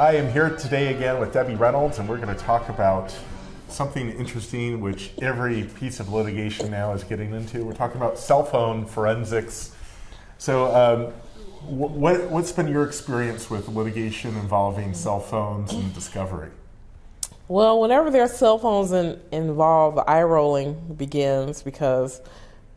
I am here today again with Debbie Reynolds, and we're going to talk about something interesting which every piece of litigation now is getting into. We're talking about cell phone forensics. So, um, what, what's been your experience with litigation involving cell phones and discovery? Well, whenever there's cell phones in, involved, the eye rolling begins because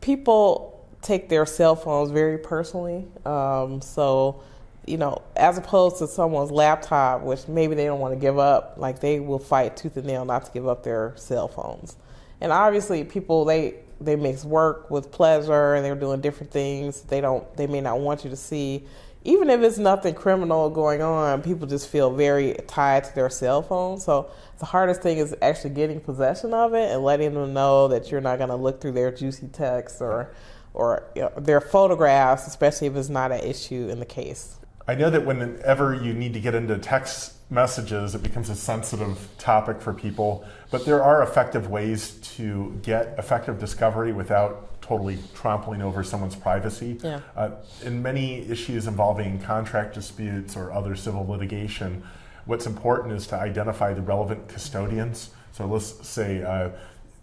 people take their cell phones very personally. Um, so, you know, as opposed to someone's laptop, which maybe they don't want to give up, like they will fight tooth and nail not to give up their cell phones. And obviously, people they they mix work with pleasure, and they're doing different things. They don't they may not want you to see, even if it's nothing criminal going on. People just feel very tied to their cell phone. So the hardest thing is actually getting possession of it and letting them know that you're not going to look through their juicy texts or or you know, their photographs, especially if it's not an issue in the case. I know that whenever you need to get into text messages, it becomes a sensitive topic for people, but there are effective ways to get effective discovery without totally trampling over someone's privacy. Yeah. Uh, in many issues involving contract disputes or other civil litigation, what's important is to identify the relevant custodians. So let's say uh,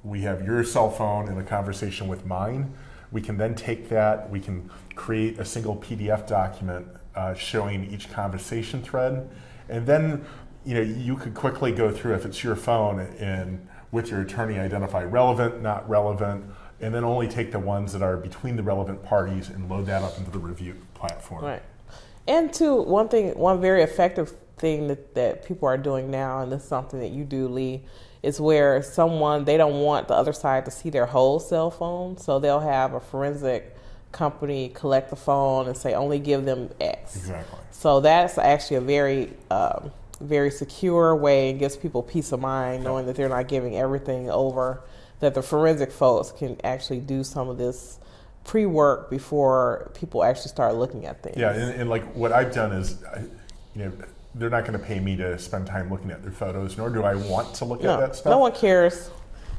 we have your cell phone in a conversation with mine. We can then take that, we can create a single PDF document uh, showing each conversation thread. And then you know, you could quickly go through if it's your phone and with your attorney identify relevant, not relevant, and then only take the ones that are between the relevant parties and load that up into the review platform. Right. And two, one thing, one very effective thing that, that people are doing now, and this is something that you do, Lee, is where someone, they don't want the other side to see their whole cell phone, so they'll have a forensic company collect the phone and say only give them X. Exactly. So that's actually a very um, very secure way and gives people peace of mind knowing that they're not giving everything over. That the forensic folks can actually do some of this pre-work before people actually start looking at things. Yeah, and, and like what I've done is, you know, they're not going to pay me to spend time looking at their photos, nor do I want to look no, at that stuff. No one cares.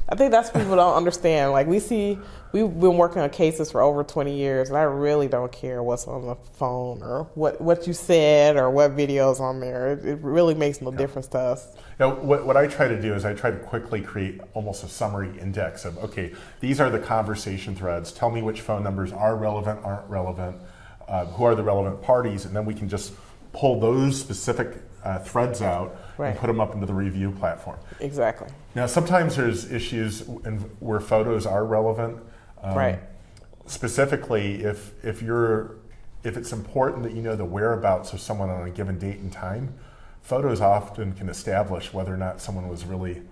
I think that's what people don't understand. Like we see, we've been working on cases for over 20 years, and I really don't care what's on the phone or what, what you said or what videos on there. It, it really makes no yeah. difference to us. Now, what, what I try to do is I try to quickly create almost a summary index of, okay, these are the conversation threads. Tell me which phone numbers are relevant, aren't relevant, uh, who are the relevant parties, and then we can just pull those specific uh, threads out right. and put them up into the review platform. Exactly. Now, sometimes there's issues in, where photos are relevant. Um, right. Specifically, if if you're if it's important that you know the whereabouts of someone on a given date and time, photos often can establish whether or not someone was really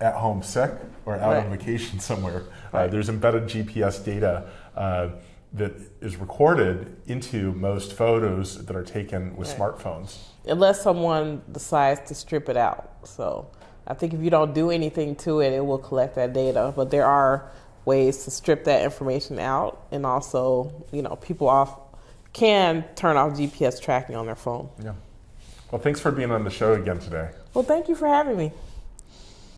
at home sick or out right. on vacation somewhere. Uh, right. Uh, there's embedded GPS data. Uh, that is recorded into most photos that are taken with right. smartphones. Unless someone decides to strip it out. So I think if you don't do anything to it, it will collect that data. But there are ways to strip that information out, and also, you know, people off can turn off GPS tracking on their phone. Yeah. Well, thanks for being on the show again today. Well, thank you for having me.